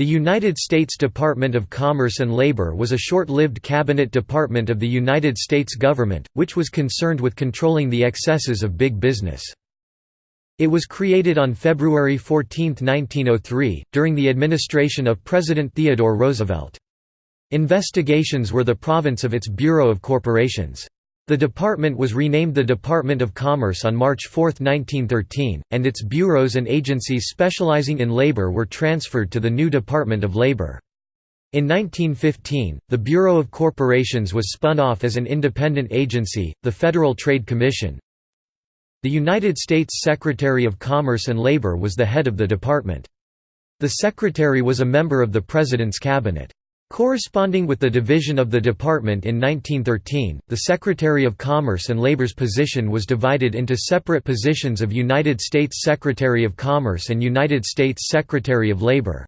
The United States Department of Commerce and Labor was a short-lived cabinet department of the United States government, which was concerned with controlling the excesses of big business. It was created on February 14, 1903, during the administration of President Theodore Roosevelt. Investigations were the province of its Bureau of Corporations. The department was renamed the Department of Commerce on March 4, 1913, and its bureaus and agencies specializing in labor were transferred to the new Department of Labor. In 1915, the Bureau of Corporations was spun off as an independent agency, the Federal Trade Commission. The United States Secretary of Commerce and Labor was the head of the department. The secretary was a member of the President's cabinet. Corresponding with the division of the department in 1913, the Secretary of Commerce and Labor's position was divided into separate positions of United States Secretary of Commerce and United States Secretary of Labor.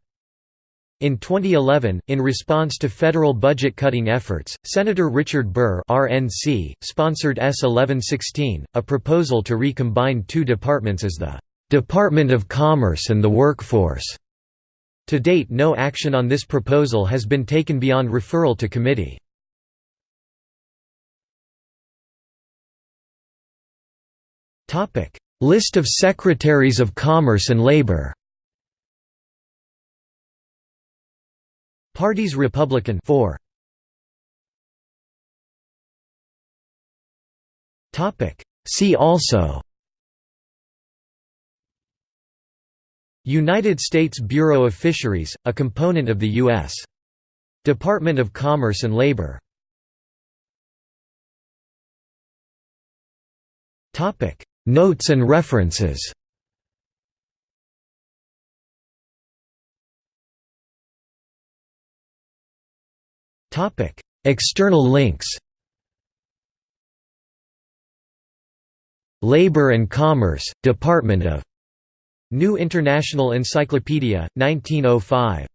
In 2011, in response to federal budget-cutting efforts, Senator Richard Burr RNC, sponsored S. 1116, a proposal to recombine two departments as the "'Department of Commerce and the Workforce' To date no action on this proposal has been taken beyond referral to committee. List of Secretaries of Commerce and Labor. Parties Republican 4 See also United States Bureau of Fisheries, a component of the U.S. Department of Commerce and Labor. Notes and references External links Labor and Commerce, Department of New International Encyclopedia, 1905